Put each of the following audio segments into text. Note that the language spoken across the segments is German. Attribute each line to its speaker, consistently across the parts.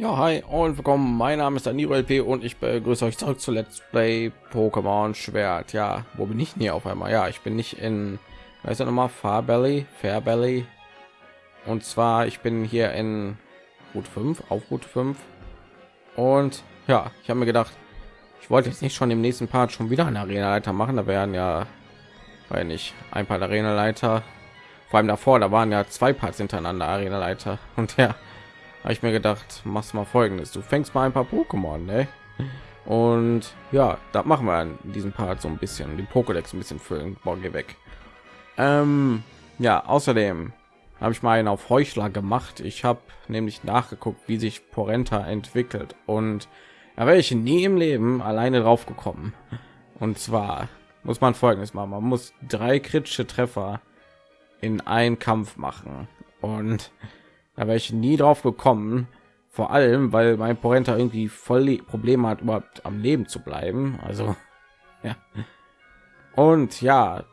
Speaker 1: Ja, hi und willkommen. Mein Name ist Danilo LP und ich begrüße euch zurück zu Let's Play Pokémon Schwert. Ja, wo bin ich denn hier auf einmal? Ja, ich bin nicht in, weiß noch mal, Farbelly, Fairbelly. Und zwar, ich bin hier in Route 5, auf Route 5. Und ja, ich habe mir gedacht, ich wollte jetzt nicht schon im nächsten Part schon wieder eine Arena-Leiter machen. Da wären ja, weil nicht, ein paar Arena-Leiter. Vor allem davor, da waren ja zwei Parts hintereinander Arena-Leiter. Und ja, habe ich mir gedacht, machst mal folgendes. Du fängst mal ein paar Pokémon, ne? Und ja, da machen wir in diesem Part so ein bisschen den Pokédex ein bisschen füllen. Boah, geh weg. Ähm, ja, außerdem habe ich mal einen auf Heuchler gemacht. Ich habe nämlich nachgeguckt, wie sich Porenta entwickelt und da wäre ich nie im Leben alleine drauf gekommen. Und zwar muss man folgendes machen: Man muss drei kritische Treffer in einen Kampf machen und da wäre ich nie drauf gekommen. Vor allem, weil mein Porenta irgendwie voll Probleme hat, überhaupt am Leben zu bleiben. Also ja. Und ja,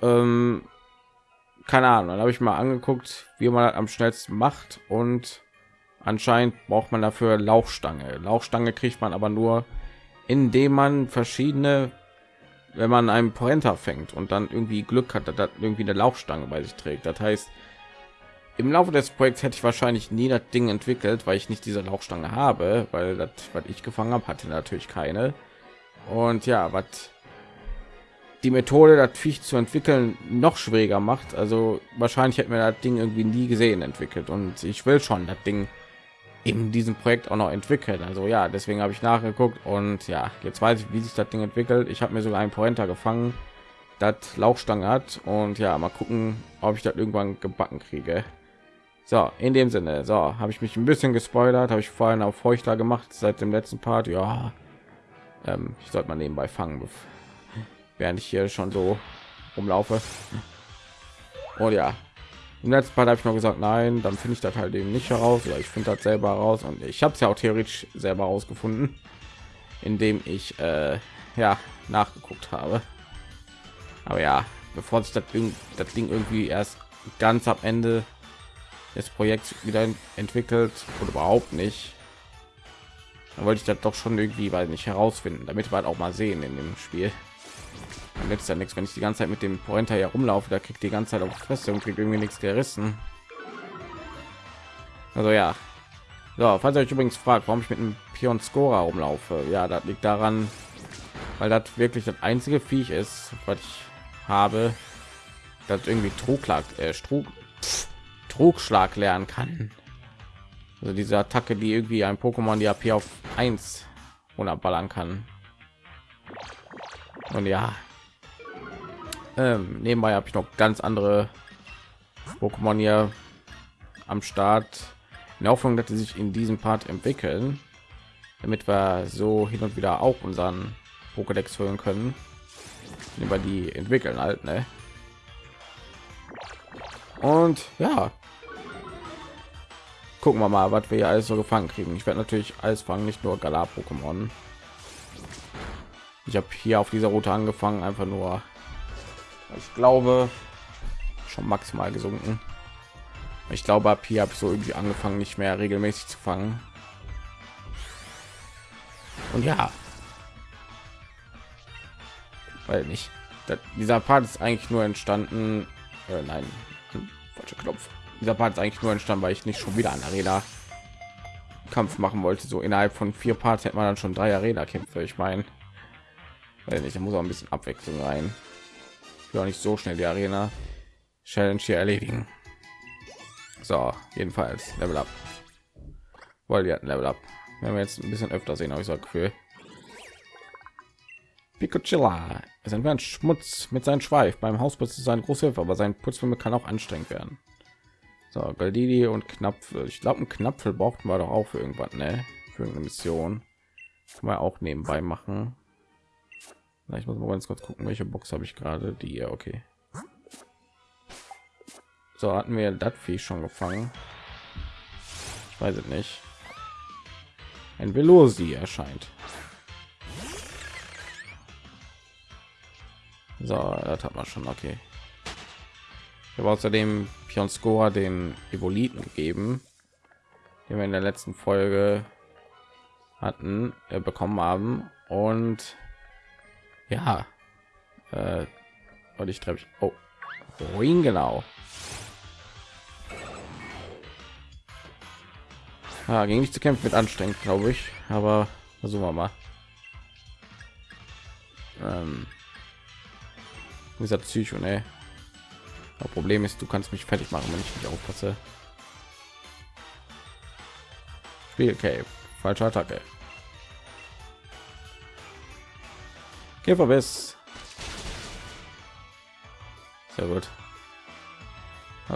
Speaker 1: ähm, keine Ahnung. Dann habe ich mal angeguckt, wie man am schnellsten macht und anscheinend braucht man dafür Lauchstange. Lauchstange kriegt man aber nur, indem man verschiedene, wenn man einen Porenta fängt und dann irgendwie Glück hat, dass irgendwie eine Lauchstange bei sich trägt. Das heißt, im Laufe des Projekts hätte ich wahrscheinlich nie das Ding entwickelt, weil ich nicht diese Lauchstange habe, weil das, was ich gefangen habe, hatte natürlich keine. Und ja, was die Methode, das Viech zu entwickeln, noch schwieriger macht. Also wahrscheinlich hätten wir das Ding irgendwie nie gesehen entwickelt. Und ich will schon das Ding in diesem Projekt auch noch entwickeln. Also ja, deswegen habe ich nachgeguckt und ja, jetzt weiß ich, wie sich das Ding entwickelt. Ich habe mir sogar einen Pointer gefangen, das Lauchstange hat und ja, mal gucken, ob ich das irgendwann gebacken kriege. So, in dem Sinne, so habe ich mich ein bisschen gespoilert, habe ich vorhin auf Feuchter gemacht seit dem letzten Part. Ja, ähm, ich sollte mal nebenbei fangen, während ich hier schon so rumlaufe. Und ja, im letzten Part habe ich noch gesagt, nein, dann finde ich das halt eben nicht heraus, oder ich finde das selber raus und ich habe es ja auch theoretisch selber herausgefunden, indem ich äh, ja nachgeguckt habe. Aber ja, bevor sich das das Ding irgendwie erst ganz am Ende des Projekts wieder entwickelt oder überhaupt nicht, dann wollte ich das doch schon irgendwie, weil nicht herausfinden, damit wir halt auch mal sehen in dem Spiel. Dann ist ja nichts, wenn ich die ganze Zeit mit dem Pointer hier rumlaufe, da kriegt die ganze Zeit auf Fresse und kriegt irgendwie nichts gerissen. Also ja. So, falls ihr euch übrigens fragt, warum ich mit einem Pion Scora rumlaufe, ja, das liegt daran, weil das wirklich das einzige Viech ist, was ich habe, das irgendwie Trugschlag, äh, Trug, Trugschlag lernen kann. Also diese Attacke, die irgendwie ein Pokémon die AP auf 1 ballern kann. Und ja, ähm, nebenbei habe ich noch ganz andere Pokémon hier am Start. In der Hoffnung, dass sie sich in diesem Part entwickeln, damit wir so hin und wieder auch unseren Pokédex füllen können. Über die entwickeln halt, ne? Und ja, gucken wir mal, was wir hier alles so gefangen kriegen. Ich werde natürlich alles fangen, nicht nur Galar-Pokémon. Ich habe hier auf dieser Route angefangen, einfach nur ich glaube schon maximal gesunken. Ich glaube ab hier habe ich so irgendwie angefangen nicht mehr regelmäßig zu fangen. Und ja. Weil nicht. Dieser part ist eigentlich nur entstanden äh, nein falscher knopf dieser part ist eigentlich nur entstanden weil ich nicht schon wieder an arena kampf machen wollte so innerhalb von vier parts hätte man dann schon drei arena kämpfe ich meine weil nicht da muss auch ein bisschen abwechslung rein ja nicht so schnell die Arena Challenge hier erledigen. So, jedenfalls Level up. Weil wir hatten Level up. Wenn wir jetzt ein bisschen öfter sehen, habe ich so Gefühl. Picocilla es entfernt Schmutz mit seinem Schweif. Beim Hausputz ist eine große Hilfe, aber sein Putzfilm kann auch anstrengend werden. So, Galdidi und Knapfel. Ich glaube, ein Knapfel braucht man doch auch für irgendwann, ne? Für eine Mission. Kann man auch nebenbei machen. Ich muss mal ganz kurz gucken, welche Box habe ich gerade. Die hier, okay. So hatten wir das schon gefangen. Ich weiß es nicht. Ein Velosi erscheint. So, das hat man schon okay. Ich habe außerdem Pion Score den Evoliten gegeben. die wir in der letzten Folge hatten, äh, bekommen haben. Und ja, äh, und ich treffe oh, wohin genau? Ah, gegen mich zu kämpfen wird anstrengend, glaube ich. Aber versuchen wir mal. Ähm, dieser Psycho, ne? Das Problem ist, du kannst mich fertig machen, wenn ich nicht aufpasse. Spiel okay. falsche Attacke. Käferbiss. Sehr gut.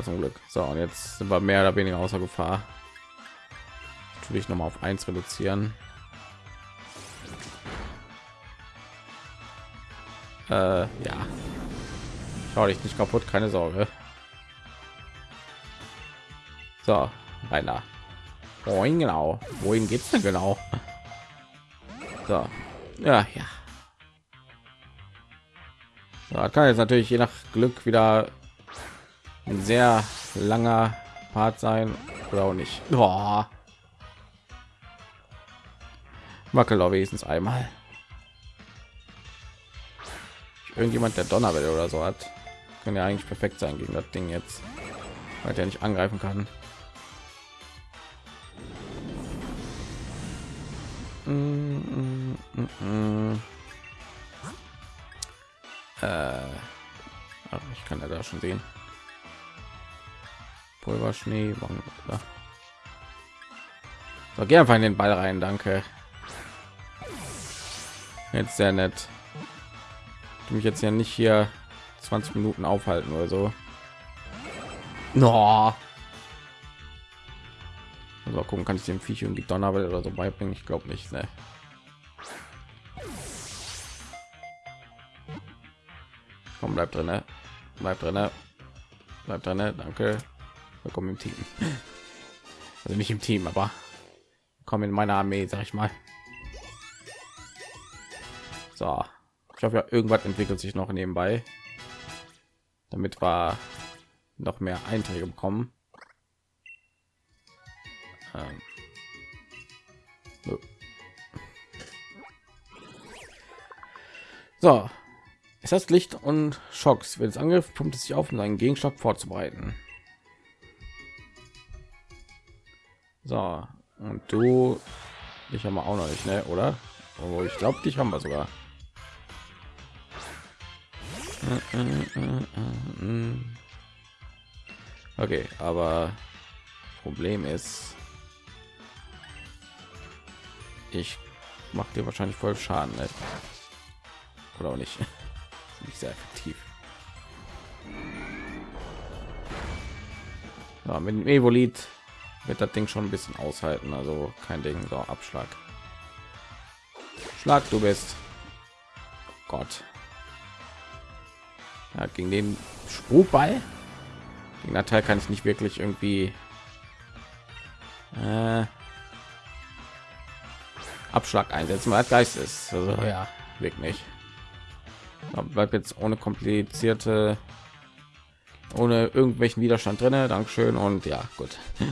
Speaker 1: Zum Glück. So, und jetzt sind wir mehr oder weniger außer Gefahr. Natürlich noch mal auf 1 reduzieren. Äh, ja. Schau dich nicht kaputt, keine Sorge. So, rein Wohin genau? Wohin geht's denn genau? So, ja, ja. So, kann jetzt natürlich je nach Glück wieder ein sehr langer Part sein oder auch nicht. Boah. Wackel wenigstens einmal. Irgendjemand der Donnerwelle oder so hat, kann ja eigentlich perfekt sein gegen das Ding jetzt, weil der nicht angreifen kann. Mm, mm, mm, äh, ich kann ja da schon sehen. Pulverschnee. So, geh einfach in den Ball rein, danke. Jetzt sehr nett. Ich mich jetzt ja nicht hier 20 Minuten aufhalten oder so. No. Also gucken, kann ich dem Viech irgendwie Donnerwelle oder so beibringen? Ich glaube nicht. Ne? Komm, bleib drin, ne? bleib drin, bleib drin, danke. Willkommen im Team. Also nicht im Team, aber komm in meine Armee, sag ich mal. So, ich hoffe, ja, irgendwas entwickelt sich noch nebenbei, damit wir noch mehr Einträge bekommen. Ähm. So, es heißt Licht und Schocks. Wenn es Angriff pumpt es sich auf, um einen Gegenstock vorzubereiten. So, und du, ich haben wir auch noch nicht, ne? oder? Oh, ich glaube, dich haben wir sogar. Okay, aber Problem ist, ich mache dir wahrscheinlich voll Schaden, ne? oder auch nicht. nicht sehr effektiv. Ja, mit dem Evolit wird das Ding schon ein bisschen aushalten, also kein Ding, so Abschlag. Schlag, du bist. Gott. Ja, gegen den Spukball. Gegen der Teil kann ich nicht wirklich irgendwie äh, Abschlag einsetzen, weil Geist ist. Also ja, wirklich nicht. Bleibt jetzt ohne komplizierte, ohne irgendwelchen Widerstand drinne. Dankeschön und ja, gut.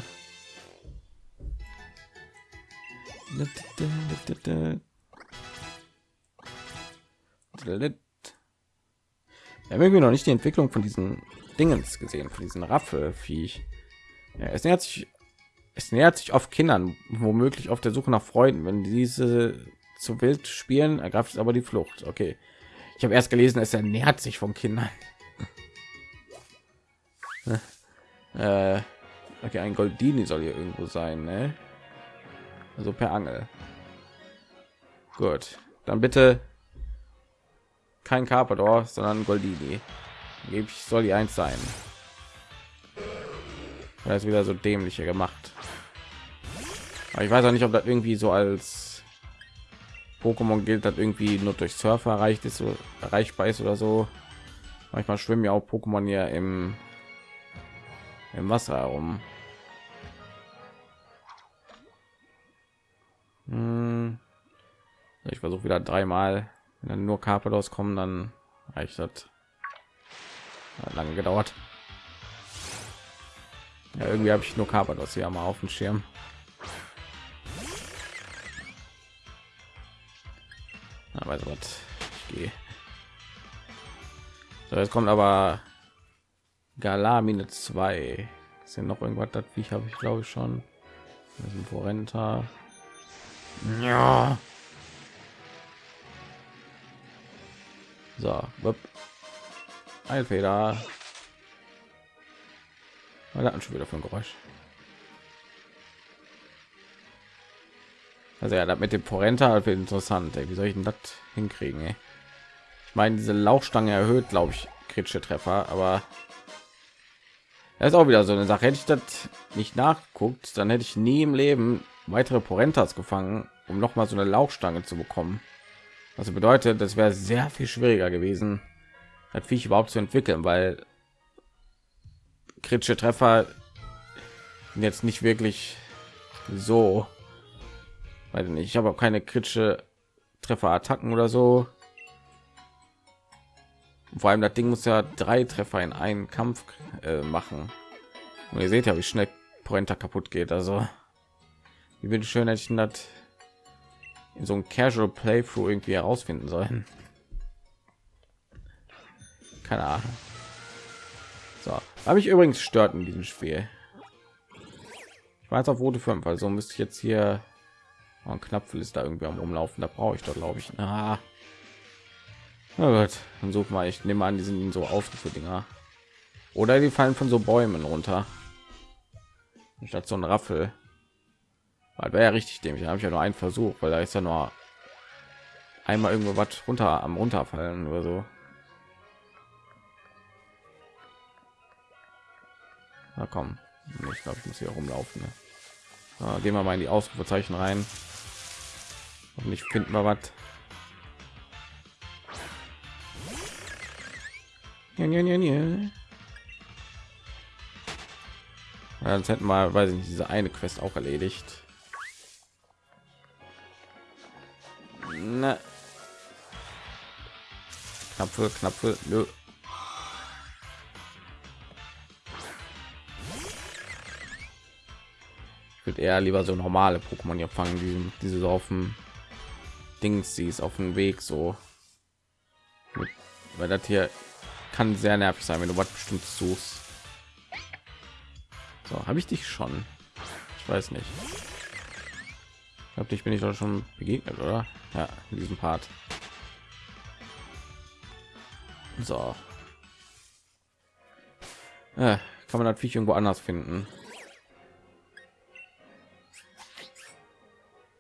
Speaker 1: Wir haben irgendwie noch nicht die Entwicklung von diesen Dingens gesehen, von diesen Raffelfiech. Ja, es nähert sich, es nähert sich auf Kindern, womöglich auf der Suche nach Freunden. Wenn diese zu wild spielen, ergreift es aber die Flucht. Okay, ich habe erst gelesen, es ernährt sich von Kindern. äh, okay, ein Goldini soll hier irgendwo sein, ne? Also per Angel. Gut, dann bitte kein Carpador, sondern Goldini. Ich soll die eins sein. Das ist wieder so dämliche gemacht. Aber ich weiß auch nicht, ob das irgendwie so als Pokémon gilt, das irgendwie nur durch Surfer erreicht ist, so erreichbar ist oder so. Manchmal schwimmen ja auch Pokémon ja im im Wasser herum. Hm. Ich versuche wieder dreimal wenn dann nur Carpados kommen, dann reicht das. Hat lange gedauert. Ja, irgendwie habe ich nur Carpados hier mal auf dem Schirm. Aber so was. Ich gehe. So, jetzt kommt aber Galamine 2. Ist hier noch irgendwas? Das ich habe ich glaube ich schon. Das ist ein Vorrenter. Ja. So, wupp. Eilfeder. Was hat schon wieder ein Geräusch? Also ja, das mit dem Porenta halt interessant. Ey. Wie soll ich denn das hinkriegen? Ey? Ich meine, diese Lauchstange erhöht, glaube ich, kritische Treffer, aber das ist auch wieder so eine Sache. Hätte ich das nicht nachguckt, dann hätte ich nie im Leben weitere Porentas gefangen, um noch mal so eine Lauchstange zu bekommen. Was bedeutet, das wäre sehr viel schwieriger gewesen, das Viech überhaupt zu entwickeln, weil kritische Treffer jetzt nicht wirklich so nicht ich habe auch keine kritische treffer attacken oder so. Vor allem das ding muss ja drei treffer in einen kampf äh, machen. Und ihr seht ja wie schnell pointer kaputt geht also wie bitte schön hätte ich das in so ein casual playthrough irgendwie herausfinden sollen. Keine ahnung. So. Habe ich übrigens stört in diesem spiel. Ich weiß auf rote 5 also müsste ich jetzt hier ein Knapfel ist da irgendwie am rumlaufen da brauche ich doch glaube ich. Na. Gut dann such mal ich nehme an die sind so aufgeführt dinger oder die fallen von so bäumen runter. Statt so ein raffel wäre ja richtig habe ich ja nur einen versuch weil da ist ja nur einmal irgendwo was runter am runterfallen oder so na komm ich glaube ich muss hier rumlaufen ne? so, gehen wir mal in die ausrufezeichen rein und nicht finden wir was ja, ja, ja, ja. Jetzt hätten wir, weiß ich nicht, diese eine Quest auch erledigt. Na. Knapfe, Knapfe, nö. Ich würde eher lieber so normale Pokémon hier fangen, die diese so auf dem Dings sie ist auf dem Weg so. Weil das hier kann sehr nervig sein, wenn du was bestimmt suchst. So, habe ich dich schon? Ich weiß nicht. Ich glaube, dich bin ich doch schon begegnet, oder? Ja, in diesem Part. So. Äh, kann man natürlich irgendwo anders finden.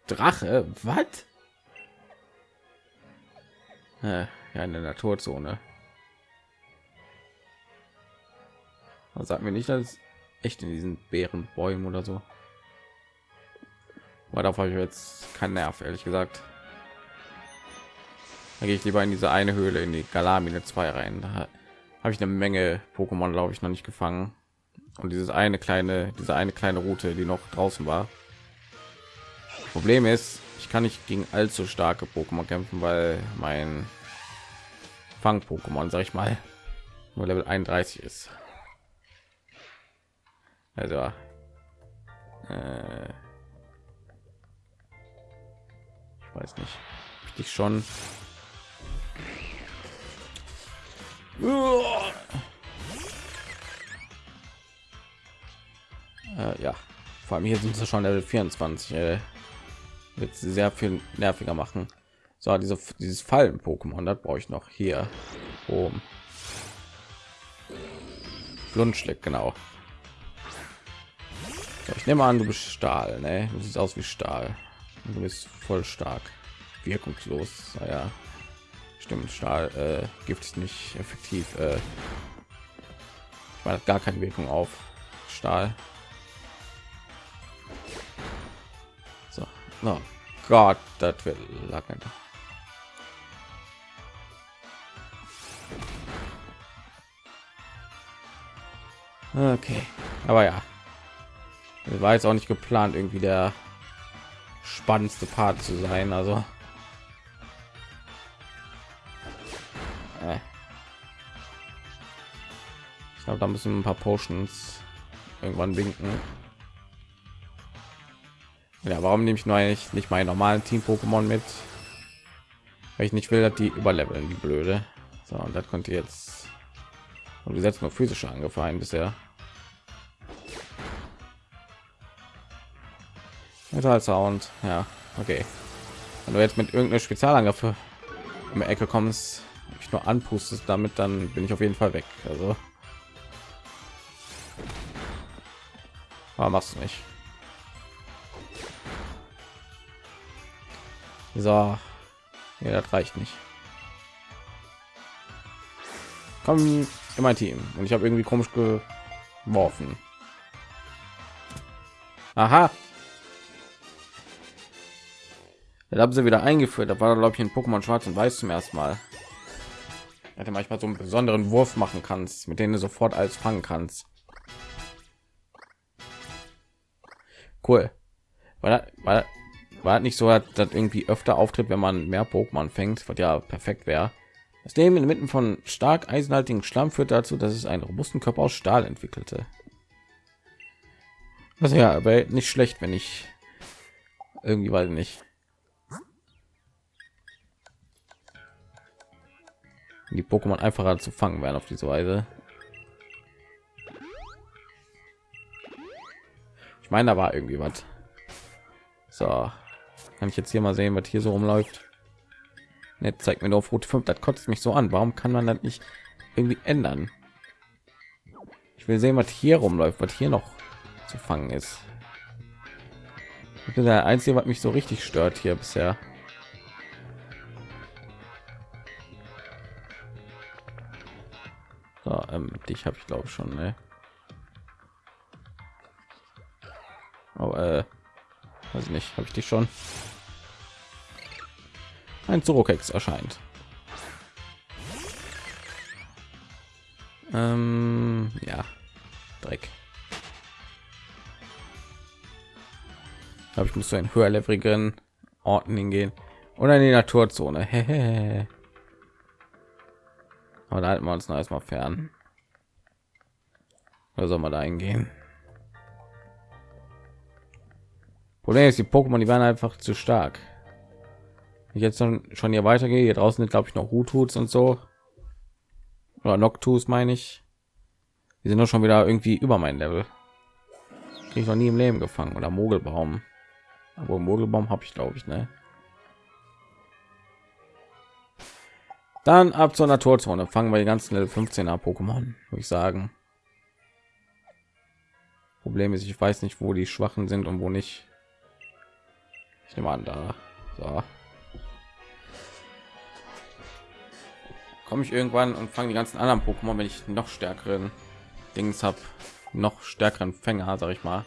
Speaker 1: Drache, was? Äh, ja, in der Naturzone. Sagt mir nicht, dass echt in diesen Bärenbäumen oder so. Aber darauf habe ich jetzt keinen Nerv, ehrlich gesagt. Da gehe ich lieber in diese eine Höhle in die Galamine 2 rein. Da habe ich eine Menge Pokémon, glaube ich, noch nicht gefangen. Und dieses eine kleine, diese eine kleine Route, die noch draußen war. Problem ist, ich kann nicht gegen allzu starke Pokémon kämpfen, weil mein Fang-Pokémon, sag ich mal, nur Level 31 ist. Also, äh, ich weiß nicht, ich schon. Äh, ja, vor allem hier sind sie schon Level 24. Äh, wird sehr viel nerviger machen. So, diese, dieses Fallen Pokémon, das brauche ich noch hier oben. Flunschlick, genau. Ich nehme an, du bist Stahl, ne? Du siehst aus wie Stahl. Du bist voll stark, wirkungslos. Naja, stimmt. Stahl äh, gibt es nicht effektiv. Äh, gar keine Wirkung auf Stahl. So, oh Gott, das wird lange. Okay, aber ja, das war jetzt auch nicht geplant, irgendwie der spannendste Part zu sein. Also glaube, da müssen ein paar Potions irgendwann winken. Ja, warum nehme ich nur eigentlich nicht meinen normalen Team Pokémon mit? weil ich nicht will dass die überleveln die blöde so und das konnte jetzt und wir setzen nur physische angefallen bisher Metal Sound ja okay wenn du jetzt mit irgendeiner Spezialangriffe in der Ecke kommst ich nur anpustest damit dann bin ich auf jeden Fall weg also aber machst du nicht. So. Ja das reicht nicht. Komm in mein team. Und ich habe irgendwie komisch geworfen. Aha. Da haben sie wieder eingeführt. Da war glaube ich in pokémon schwarz und weiß zum ersten mal. Hätte manchmal so einen besonderen wurf machen kannst mit denen du sofort alles fangen kannst cool war, war, war nicht so dass irgendwie öfter auftritt wenn man mehr pokémon fängt was ja perfekt wäre das Leben inmitten von stark eisenhaltigen Schlamm führt dazu, dass es einen robusten Körper aus Stahl entwickelte. Was ja, aber nicht schlecht, wenn ich irgendwie weiß nicht. Die Pokémon einfacher zu fangen werden auf diese Weise. Ich meine, da war irgendwie was. So, kann ich jetzt hier mal sehen, was hier so rumläuft. Jetzt zeigt mir nur auf Route 5. Das kotzt mich so an. Warum kann man das nicht irgendwie ändern? Ich will sehen, was hier rumläuft, was hier noch zu fangen ist. Ich bin der einzige, was mich so richtig stört hier bisher. So, ähm, dich habe ich glaube schon, ne? Oh, äh, weiß nicht, habe ich dich schon? ein Zorokex erscheint. Ähm, ja, Dreck. Aber ich muss zu einen höherleveligen Orten hingehen oder in die Naturzone. Aber da halten wir uns noch erstmal fern. Oder soll man da hingehen? Problem ist, die Pokémon, die werden einfach zu stark. Ich jetzt schon hier weitergehe hier draußen sind glaube ich noch Hututs und so. Oder Noctus meine ich. Die sind doch schon wieder irgendwie über mein Level. Krieg ich noch nie im Leben gefangen. Oder Mogelbaum. Aber Mogelbaum habe ich glaube ich ne? Dann ab zur Naturzone. Fangen wir die ganzen Level 15er Pokémon würde ich sagen. Problem ist ich weiß nicht wo die Schwachen sind und wo nicht ich nehme an da so. komme ich irgendwann und fange die ganzen anderen Pokémon, wenn ich noch stärkeren Dings habe, noch stärkeren Fänger, sag ich mal.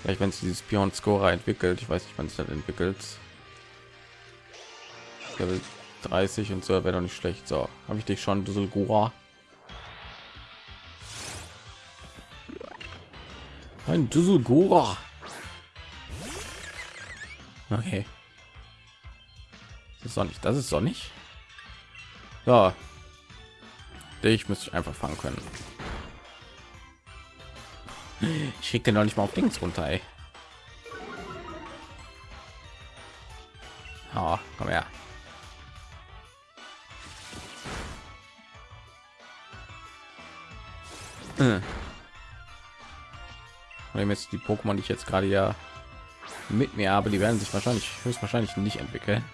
Speaker 1: Vielleicht wenn es dieses Pion Scorer entwickelt, ich weiß nicht, wann es das entwickelt. Level 30 und so wäre doch nicht schlecht. So, habe ich dich schon, Düsselgura. Ein Düsselgura. Okay. Das ist sonnig. Das ist sonnig. Ja. Ich müsste einfach fangen können. Ich krieg den noch nicht mal auf Dings runter. Ey. Oh, komm her. Und jetzt die Pokémon, die ich jetzt gerade ja mit mir habe, die werden sich wahrscheinlich höchstwahrscheinlich nicht entwickeln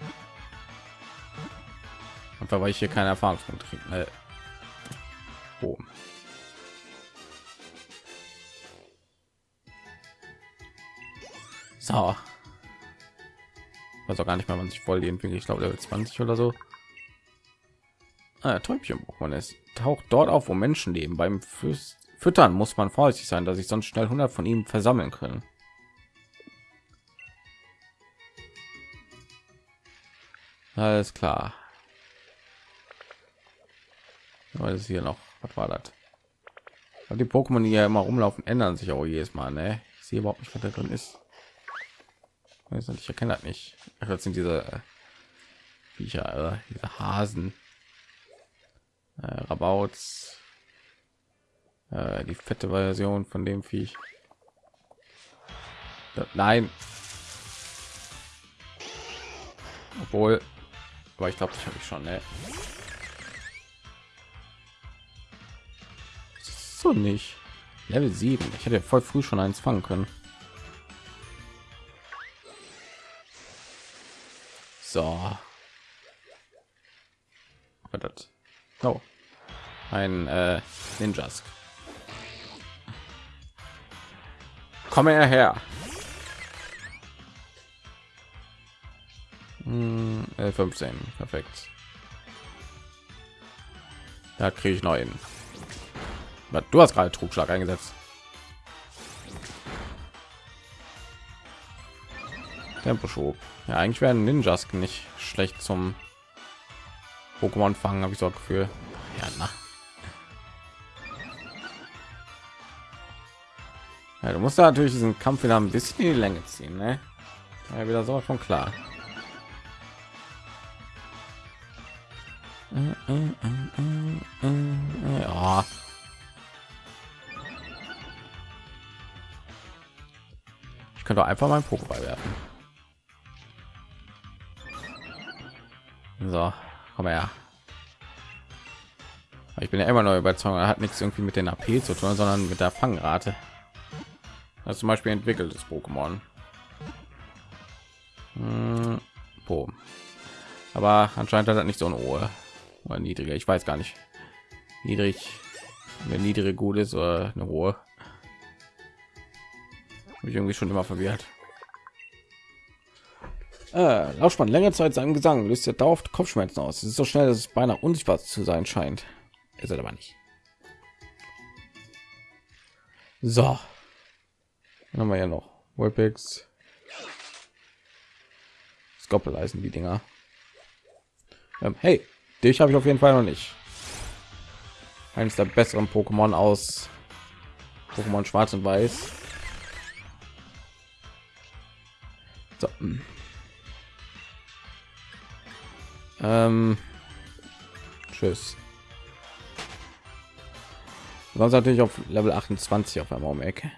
Speaker 1: einfach weil ich hier keine Erfahrungspunkte kriege. Ne? Oh. So. Also gar nicht mal, man sich voll die entwickelt. Ich glaube, Level 20 oder so. Ah, Täubchen man ist taucht dort auf, wo Menschen leben. Beim Füß Füttern muss man vorsichtig sein, dass ich sonst schnell 100 von ihm versammeln können. Alles klar. Was ist hier noch? Was war das? Die Pokémon, die ja immer rumlaufen, ändern sich auch jedes Mal. Ne? Ich sehe überhaupt nicht, was da drin ist. Ich erkenne das nicht. Das sind diese äh, Viecher, äh, diese Hasen, äh, Rabauts, äh, die fette Version von dem Viech. Das, nein. Obwohl, aber ich glaube, das habe ich schon. Ne? So nicht. Level 7. Ich hätte voll früh schon eins fangen können. So. Das. Oh. Ein äh. Komme her. Hm, 15, perfekt. Da kriege ich neun. Du hast gerade Trugschlag eingesetzt. Temposchub. Ja, eigentlich werden Ninjas nicht schlecht zum Pokémon fangen, habe ich so ein Gefühl. Ja, na. Ja, du musst da natürlich diesen Kampf wieder ein bisschen in die Länge ziehen, ne? Ja, wieder so von klar. Ja. Ich könnte einfach mal einen Pokéball werfen. So, komm her. Ich bin ja immer noch überzeugt, er hat nichts irgendwie mit den AP zu tun, sondern mit der Fangrate. Das zum Beispiel entwickeltes Pokémon. Hm, Aber anscheinend hat er nicht so eine Ohr oder niedriger. Ich weiß gar nicht. Niedrig, eine niedrige gut ist oder eine hohe. Habe ich irgendwie schon immer verwirrt. Äh, Lauschmann längere Zeit seinem Gesang löst er dauerhaft Kopfschmerzen aus. Es ist so schnell, dass es beinahe unsichtbar zu sein scheint. Ist er aber nicht. So, Dann haben wir ja noch Wolpex. Skoppel heißen die Dinger. Ähm, hey, dich habe ich auf jeden Fall noch nicht. Eines der besseren Pokémon aus Pokémon Schwarz und Weiß. So. Ähm, tschüss. Sonst natürlich auf Level 28 auf einmal um Ecke.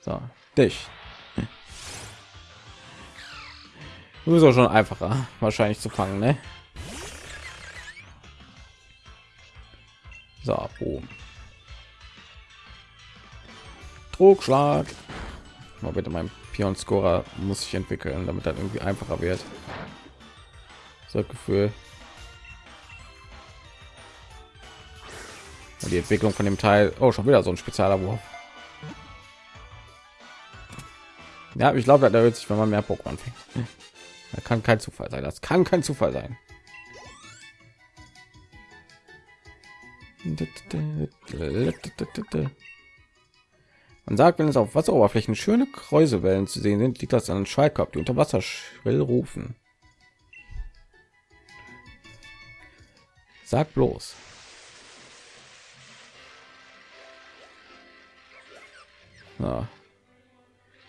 Speaker 1: So, dich. Bist auch schon einfacher, wahrscheinlich zu fangen, ne? So, boom. Trugschlag. Mal bitte mein Pion Scorer muss sich entwickeln, damit dann irgendwie einfacher wird. So Gefühl. Und die Entwicklung von dem Teil, oh, schon wieder so ein spezieller Wurf. Ja, ich glaube, da wird sich, wenn man mehr Pokémon fängt. Das kann kein Zufall sein. Das kann kein Zufall sein. Man sagt, wenn es auf Wasseroberflächen schöne Kräusewellen zu sehen sind, liegt das an Schallkörper, die unter Wasser schrill rufen. Sag bloß. Ja.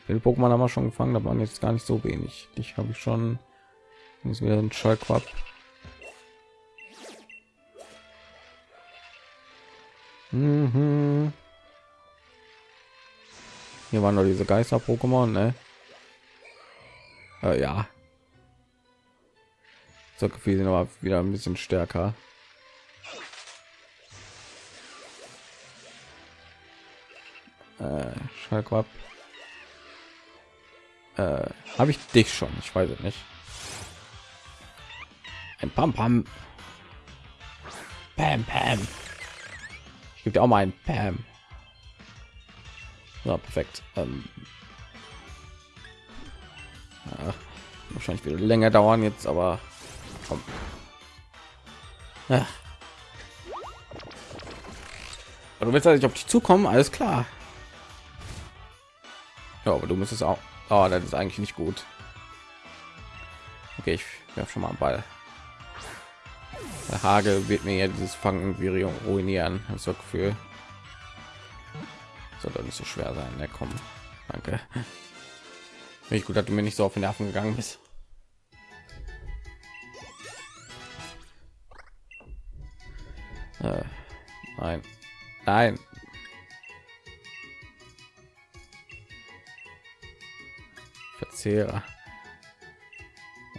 Speaker 1: Viele Pokémon haben wir schon gefangen, da waren jetzt gar nicht so wenig. Ich habe ich schon ist wieder ein Schallquapp. Mhm. Hier waren noch diese Geister-Pokémon, ne? Äh, ja. So gefühl sind aber wieder ein bisschen stärker. Äh, Schallquapp. Äh, Habe ich dich schon? Ich weiß es nicht. Ein Pam Pam. Pam Pam. Ich gebe auch mal ein Pam. Ja, perfekt. Ähm, ja, wahrscheinlich wieder länger dauern jetzt, aber komm. Ja. Du willst nicht auf dich zukommen, alles klar. Ja, aber du müsstest auch Oh, das ist eigentlich nicht gut. Okay, ich werfe schon mal einen Ball. Der Hagel wird mir ja dieses Fangen ruinieren. Das so Gefühl. Soll doch nicht so schwer sein. Ja, komm. Danke. Ich gut, dass du mir nicht so auf den Nerven gegangen bist. Äh, nein. Verzehrer.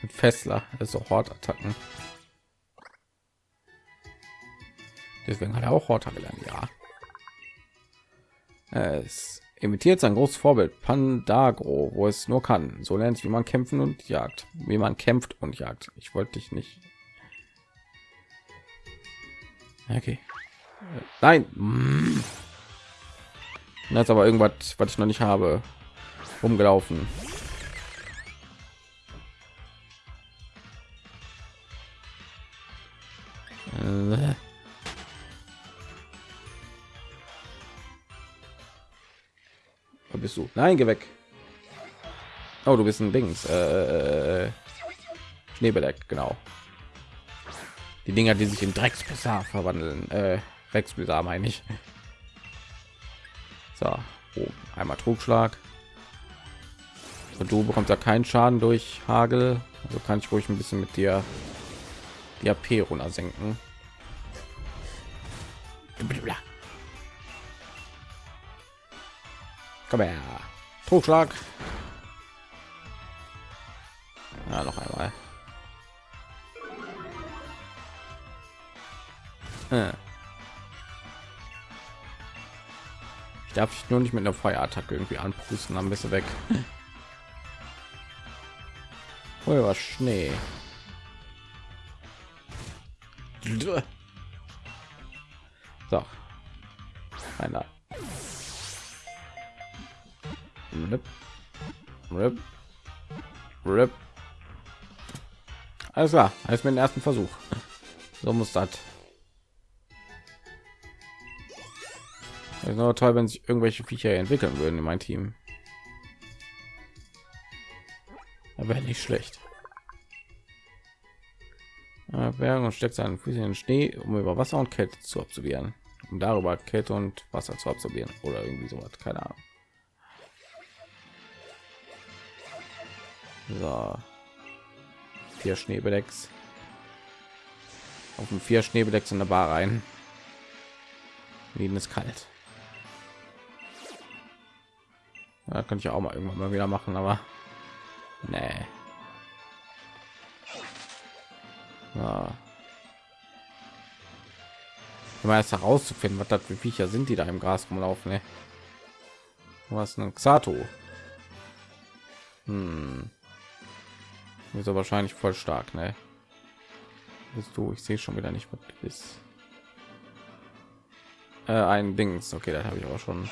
Speaker 1: Und Fessler, also Hortattacken. Deswegen hat er auch Horta gelernt, ja. Es imitiert sein großes Vorbild Pandagro, wo es nur kann. So lernt wie man kämpfen und jagt, wie man kämpft und jagt. Ich wollte dich nicht. Okay. Nein. Das aber irgendwas, was ich noch nicht habe, umgelaufen. Nein, geh weg. Oh, du bist ein Dings. Äh, Schneebedeck, genau. Die Dinger, die sich in Dreckspisar verwandeln. Äh, Rexpisar meine ich. So, oh, einmal Trugschlag. Und du bekommst ja keinen Schaden durch Hagel. Also kann ich ruhig ein bisschen mit dir die AP runter senken. Komm her. Trugschlag. Ja, noch einmal. Äh. Ich darf ich nur nicht mit einer Feuerattacke irgendwie anpusten, dann bist du weg. Oh, was Schnee. So. Einer. Rip. Rip. Rip. Alles klar, als mit dem ersten Versuch. So muss das. Es ist toll, wenn sich irgendwelche Viecher entwickeln würden in mein Team. Aber nicht schlecht. Bergen und steckt seinen Füßen in den Schnee, um über Wasser und Kälte zu absorbieren, um darüber Kälte und Wasser zu absorbieren oder irgendwie so was, keine Ahnung. So. Vier Schneebedecks. Auf dem vier Schneebedecks in der Bar rein. Ihnen ist kalt. Ja, kann ich auch mal irgendwann mal wieder machen, aber nee. Ja. Immer erst herauszufinden, was das für Viecher sind, die da im Gras rumlaufen. Ne? Was ein Xato? Hm. Ist er wahrscheinlich voll stark, ne? Bist du? Ich sehe schon wieder nicht, was du bist. Äh, ein Dings. Okay, das habe ich aber schon.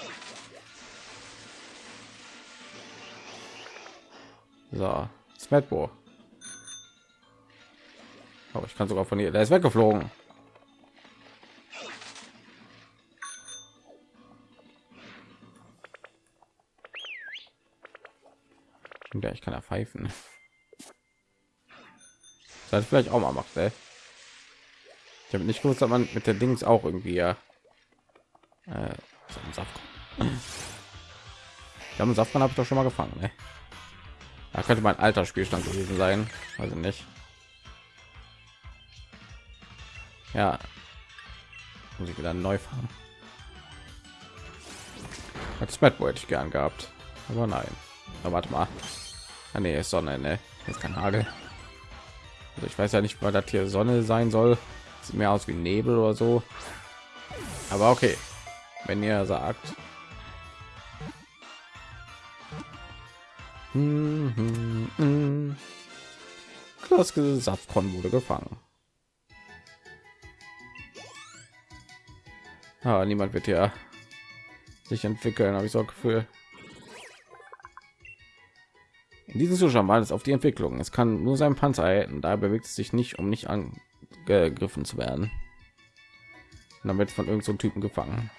Speaker 1: So, Smetbo. Oh, ich kann sogar von hier. Der ist weggeflogen. Ja, ich kann er pfeifen. Das vielleicht auch mal macht. Ey. Ich habe nicht gewusst, dass man mit der Dings auch irgendwie ja äh, Saft. Ja, Saftmann habe ich doch schon mal gefangen. Ne? Da könnte mein alter Spielstand gewesen sein. Also nicht. Ja. Muss ich wieder neu fahren. Als Matt wollte ich gern gehabt. Aber nein. Aber warte mal. Ah, nee, ist Sonne, ne? Ist kein Hagel. Also ich weiß ja nicht, weil das hier Sonne sein soll. Sieht mehr aus wie Nebel oder so. Aber okay. Wenn ihr sagt. Hm, hm, wurde gefangen. Ah, niemand wird ja sich entwickeln, habe ich so Gefühl. In diesem Zustand war es auf die Entwicklung. Es kann nur sein Panzer halten, da bewegt es sich nicht, um nicht angegriffen zu werden. Und dann wird von irgendeinem so Typen gefangen.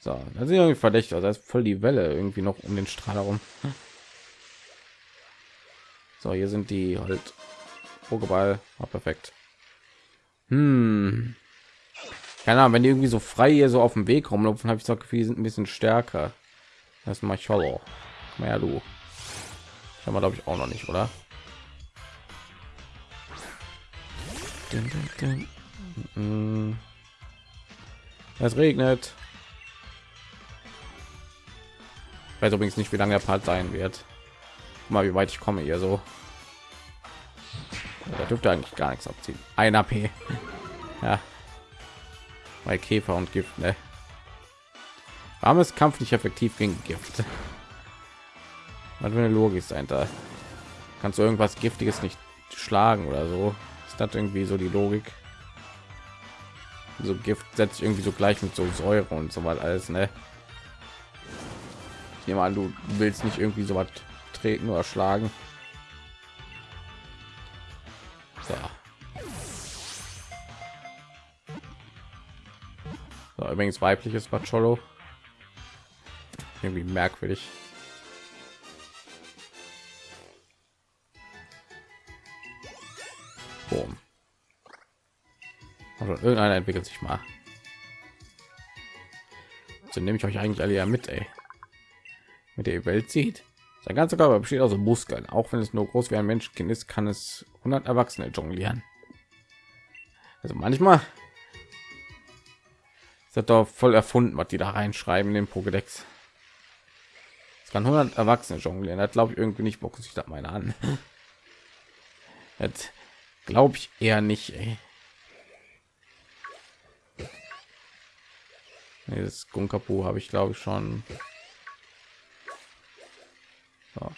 Speaker 1: So, das ist irgendwie verdächtig. Also ist voll die Welle irgendwie noch um den Strahl herum. So, hier sind die halt Pokéball. Oh, perfekt. Hm. Keine Ahnung, wenn die irgendwie so frei hier so auf dem Weg rumlaufen, habe ich so Gefühl, sind ein bisschen stärker. Das mal Cholo. Mehr du. Ich glaube ich auch noch nicht, oder? Es regnet. Ich weiß übrigens nicht, wie lange der Part sein wird. Mal wie weit ich komme hier so. Da dürfte eigentlich gar nichts abziehen. Ein AP. Ja. Bei Käfer und Gift, ne? Ist Kampf nicht effektiv gegen Gift? Was für eine Logik sein da? Kannst du irgendwas Giftiges nicht schlagen oder so? Ist das irgendwie so die Logik? So Gift setzt irgendwie so gleich mit so Säure und so weiter alles, ne? Ich nehme an, du willst nicht irgendwie so was treten oder schlagen. So. so übrigens weibliches Bacholo. Irgendwie merkwürdig. Boom. Also irgendeiner entwickelt sich mal. So nehme ich euch eigentlich alle ja mit, ey. Mit der Welt sieht. Sein ganzer Körper besteht aus Muskeln. Auch wenn es nur groß wie ein Menschenkind ist, kann es 100 Erwachsene jonglieren. Also manchmal ist das doch voll erfunden, was die da reinschreiben in den Pokédex. Es kann 100 Erwachsene jonglieren. Das glaube ich irgendwie nicht. Bocken sich da meine an. Jetzt glaube ich eher nicht. Ey. Nee, das Gunkapu habe ich glaube ich schon. So.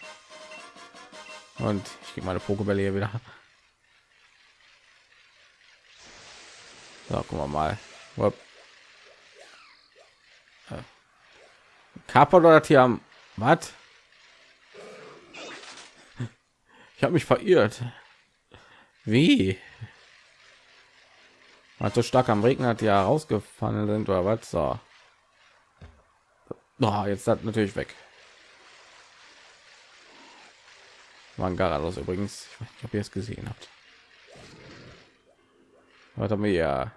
Speaker 1: Und ich gehe meine Pokébälle hier wieder. So, gucken wir mal. Upp. Kappa oder hier am was? Ich habe mich verirrt. Wie? Weil so stark am Regen hat ja rausgefallen sind oder was? So. Oh, jetzt hat natürlich weg. War ein Garados übrigens. Ich weiß nicht, ob ihr es gesehen habt. Haben wir ja?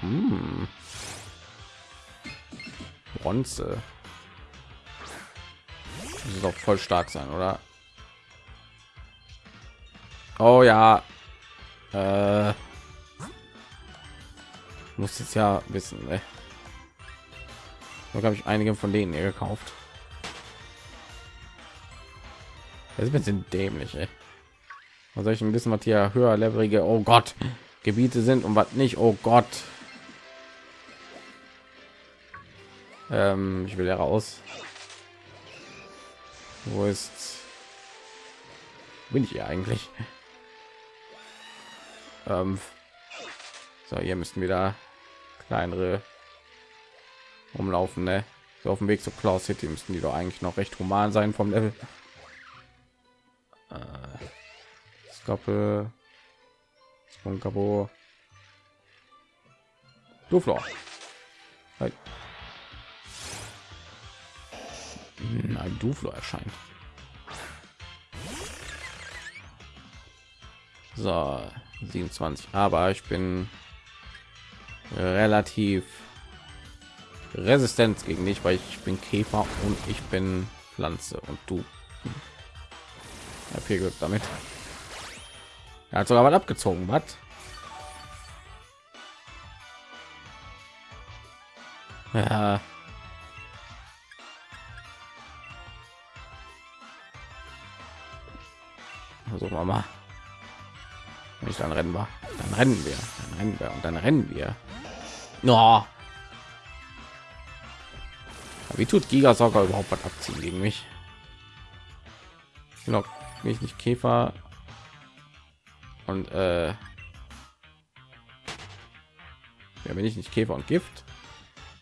Speaker 1: Hm. Bronze. Das ist auch voll stark sein, oder? Oh ja. Äh, muss jetzt ja wissen. Ne? Da habe ich einige von denen hier gekauft. Das ist ein bisschen dämlich. Ey. Was soll ich ein bisschen was hier höher levelige? Oh Gott, Gebiete sind und was nicht. Oh Gott. Ähm, ich will ja raus. Wo ist? Bin ich hier eigentlich? Ähm, so, hier müssten wieder kleinere umlaufen, ne? So auf dem Weg zu Klaus City müssten die doch eigentlich noch recht human sein vom Level. Äh, Skoppe, Spunkabo, Duflo. Ein Duflo erscheint. So, 27. Aber ich bin relativ resistent gegen dich, weil ich bin Käfer und ich bin Pflanze und du. Ja, viel Glück damit. Er hat sogar was abgezogen, was? Ja. Versuchen wir mal. Ich dann rennen war, dann rennen wir, dann rennen wir und dann rennen wir. No. Wie tut Gigasauger überhaupt was abziehen gegen mich? Genau, mich nicht Käfer und äh, ja, bin ich nicht Käfer und Gift,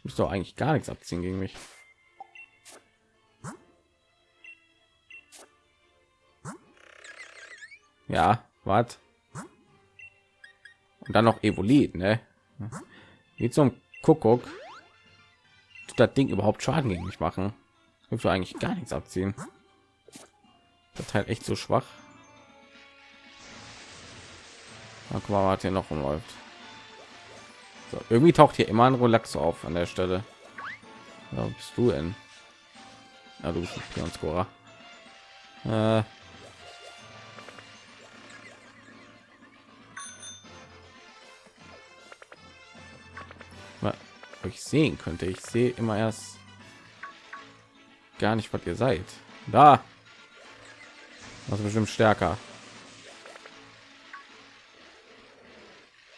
Speaker 1: doch eigentlich gar nichts abziehen gegen mich. Ja, was? Und dann noch Evolit, ne? Wie zum Kuckuck tut das Ding überhaupt Schaden gegen mich machen? Hilft eigentlich gar nichts abziehen. Das halt echt so schwach. Na, guck mal, hier noch umläuft. So, irgendwie taucht hier immer ein Relaxo auf an der Stelle. Ja, bist du denn? Ja, du bist ein. Äh, euch sehen könnte. Ich sehe immer erst gar nicht, was ihr seid. Da. Das ist bestimmt stärker.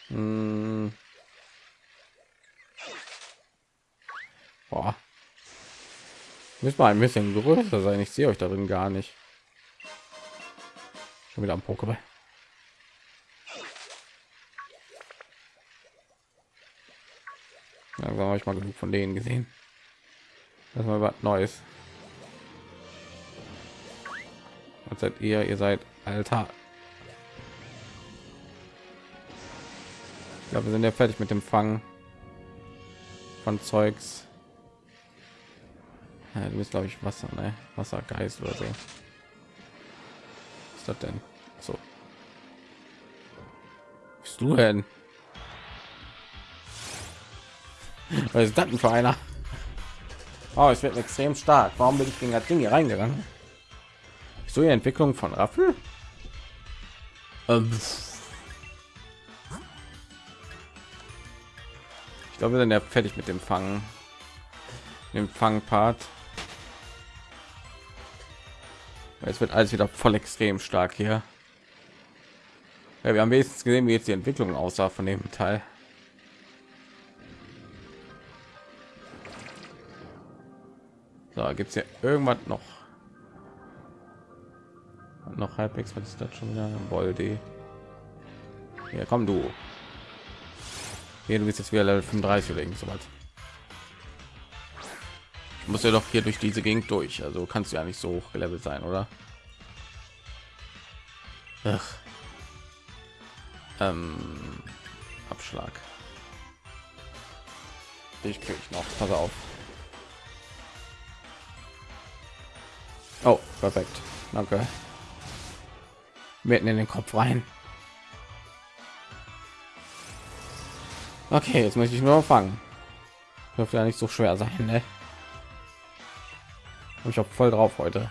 Speaker 1: Hm. Boah. Müssen wir ein bisschen größer sein. Ich sehe euch darin gar nicht. Schon wieder am Pokéball. Ja, habe ich mal genug von denen gesehen. Das mal was Neues. Was seid ihr? Ihr seid alter. Ich glaube, wir sind ja fertig mit dem Fangen von Zeugs. Ja, du bist glaube ich Wasser, ne? Wassergeist oder so. Was ist das denn? So. Bist du denn? Was ist das denn für einer? Oh, es wird extrem stark. Warum bin ich gegen das Ding hier reingegangen? So die Entwicklung von Raffel? Ähm. Ich glaube, wir sind ja fertig mit dem Fangen. Dem Fangpart. Es wird alles wieder voll extrem stark hier. Ja, wir haben wenigstens gesehen, wie jetzt die Entwicklung aussah von dem Teil. So, gibt es ja irgendwas noch? Noch halbwegs, was ist das schon wieder? Boldi. Ja, komm du. Hier, du bist jetzt wieder Level 35 oder so was. Ich muss ja doch hier durch diese Gegend durch, also kannst du ja nicht so hoch gelevelt sein, oder? Ach. Ähm, Abschlag. Ich krieg noch. Pass auf. Oh, perfekt. Danke. Mitten in den Kopf rein. Okay, jetzt möchte ich nur fangen. Dürfte ja nicht so schwer sein, ne? ich auch voll drauf heute.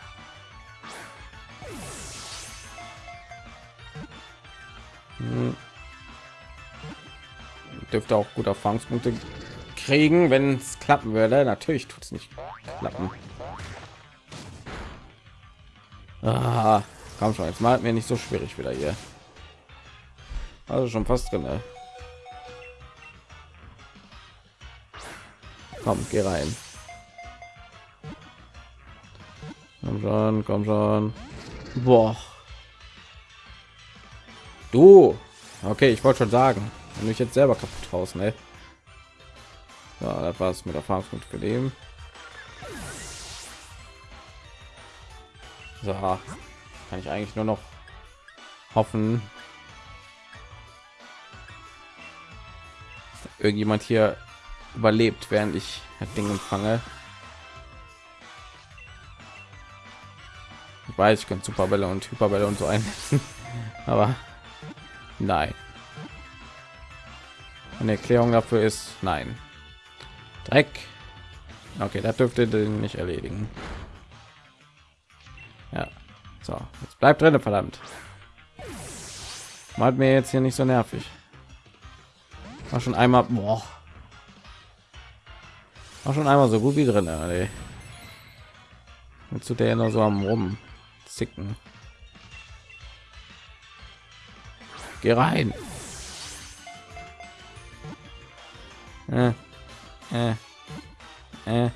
Speaker 1: Hm. Dürfte auch gut Erfahrungspunkte kriegen, wenn es klappen würde. Natürlich tut es nicht klappen. Ah, komm schon, jetzt mal mir nicht so schwierig wieder hier. Also schon fast drin. Ne? Komm, geh rein. Komm schon, komm schon. Boah. Du. Okay, ich wollte schon sagen, wenn du mich jetzt selber kaputt haust, ne? Ja, das war's mit Erfahrungspunkt für So, kann ich eigentlich nur noch hoffen, irgendjemand hier überlebt, während ich das Ding empfange. Ich weiß, ich kann Superbälle und Hyperbälle und so einsetzen, aber nein. Eine Erklärung dafür ist nein. Dreck. Okay, das dürfte den nicht erledigen. Ja. So, jetzt bleibt drin, verdammt. Mal mir jetzt hier nicht so nervig. War schon einmal, boah. War schon einmal so gut wie drin, ey. Mit zu der nur so am rum zicken. Geh rein. Äh, äh, äh,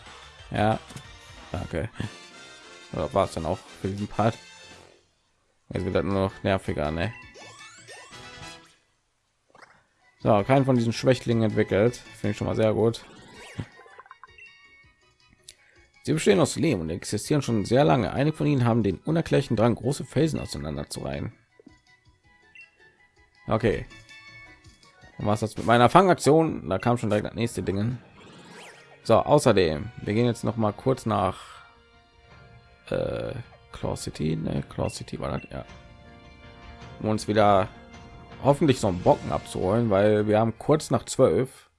Speaker 1: ja, danke. Oder war es dann auch für diesen Part? Jetzt wird nur noch nerviger, ne? So, keinen von diesen Schwächlingen entwickelt. Finde ich schon mal sehr gut. Sie bestehen aus Lehm und existieren schon sehr lange. Einige von ihnen haben den unerklärlichen Drang, große Felsen auseinander zu reihen. Okay. Und was das mit meiner Fangaktion? Da kam schon direkt das nächste Dingen. So, außerdem, wir gehen jetzt noch mal kurz nach äh, Claw City, ne? Claw City war das, ja. Um uns wieder hoffentlich so einen Bocken abzuholen, weil wir haben kurz nach zwölf,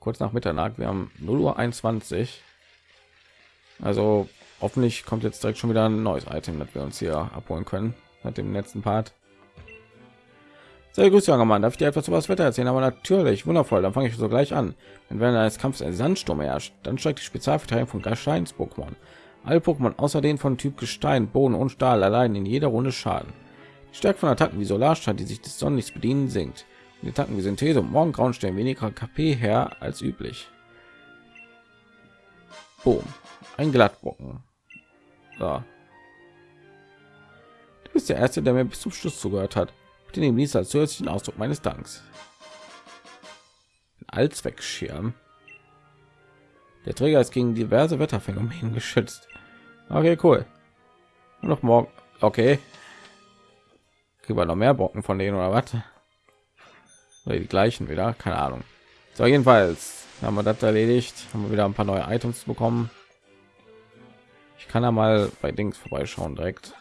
Speaker 1: kurz nach Mitternacht, wir haben 0 Uhr 21. Also hoffentlich kommt jetzt direkt schon wieder ein neues Item, das wir uns hier abholen können, mit dem letzten Part. Sehr gut, junger Mann. Darf ich dir etwas über das Wetter erzählen? Aber natürlich, wundervoll. Dann fange ich so gleich an. Wenn während eines Kampfes ein Sandsturm herrscht, dann steigt die Spezialverteidigung von Gesteins-Pokémon. Alle Pokémon außer den von Typ Gestein, Boden und Stahl allein in jeder Runde Schaden. Die Stärke von Attacken wie Solarstrahl, die sich des Sonnenlichts bedienen, sinkt. Und die Attacken wie Synthese und Morgengrauen stellen weniger KP her als üblich. Boom. Ein Glattbrocken. So. Du bist der Erste, der mir bis zum Schluss zugehört hat den ihm dies als zusätzlichen Ausdruck meines Danks. Allzweckschirm. Der Träger ist gegen diverse Wetterphänomene geschützt. Okay, cool. Und noch morgen. Okay. Kriegen wir noch mehr Brocken von denen oder was? Oder die gleichen wieder? Keine Ahnung. So, jedenfalls haben wir das erledigt. Haben wir wieder ein paar neue Items bekommen. Ich kann ja mal bei Dings vorbeischauen direkt.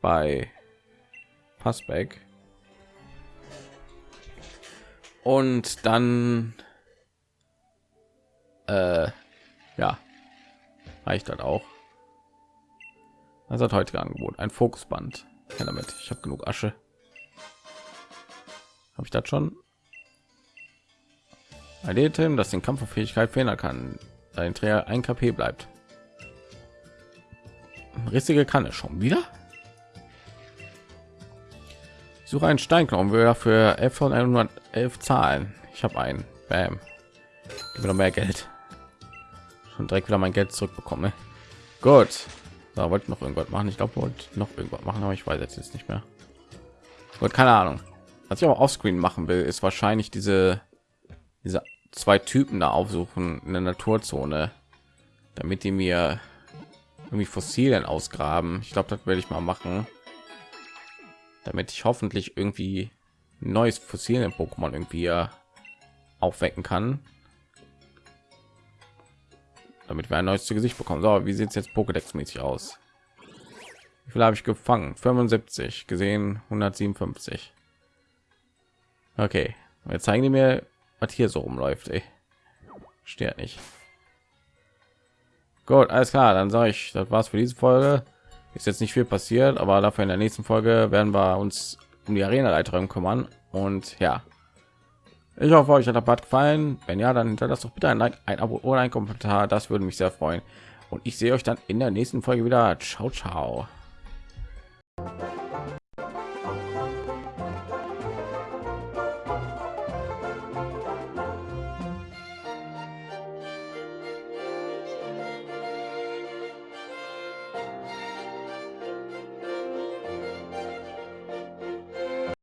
Speaker 1: Bei Passback. Und dann äh, ja, reicht das auch. Das hat heute Angebot ein Fokusband. Ja, damit ich habe genug Asche. Habe ich das schon? Ein Item, das den Kampffähigkeit verändern kann, da ein Träger ein KP bleibt. Rissige Kanne schon wieder? Ich suche einen Steinknochen, wir für 11 von 111 zahlen. Ich habe einen. Bam. Gib mir noch mehr Geld. Schon direkt wieder mein Geld zurückbekomme. Gut. Da wollte noch irgendwas machen. Ich glaube, wollte noch irgendwas machen, aber ich weiß jetzt nicht mehr. Gut, keine Ahnung. Was ich auch offscreen machen will, ist wahrscheinlich diese diese zwei Typen da aufsuchen in der Naturzone, damit die mir irgendwie Fossilien ausgraben. Ich glaube, das werde ich mal machen damit ich hoffentlich irgendwie neues Fossilien Pokémon irgendwie aufwecken kann, damit wir ein neues zu Gesicht bekommen. So, wie sieht es jetzt Pokédex mäßig aus? Wie viel habe ich gefangen? 75 gesehen, 157. Okay, jetzt zeigen die mir, was hier so rumläuft. Ey. Steht nicht. Gut, alles klar. Dann sage ich, das war's für diese Folge ist jetzt nicht viel passiert aber dafür in der nächsten folge werden wir uns um die arena leiterin kümmern und ja ich hoffe euch hat der part gefallen. Wenn ja dann hinterlasst doch bitte ein like ein abo oder ein kommentar. Das würde mich sehr freuen. Und ich sehe euch dann in der nächsten folge wieder. Ciao ciao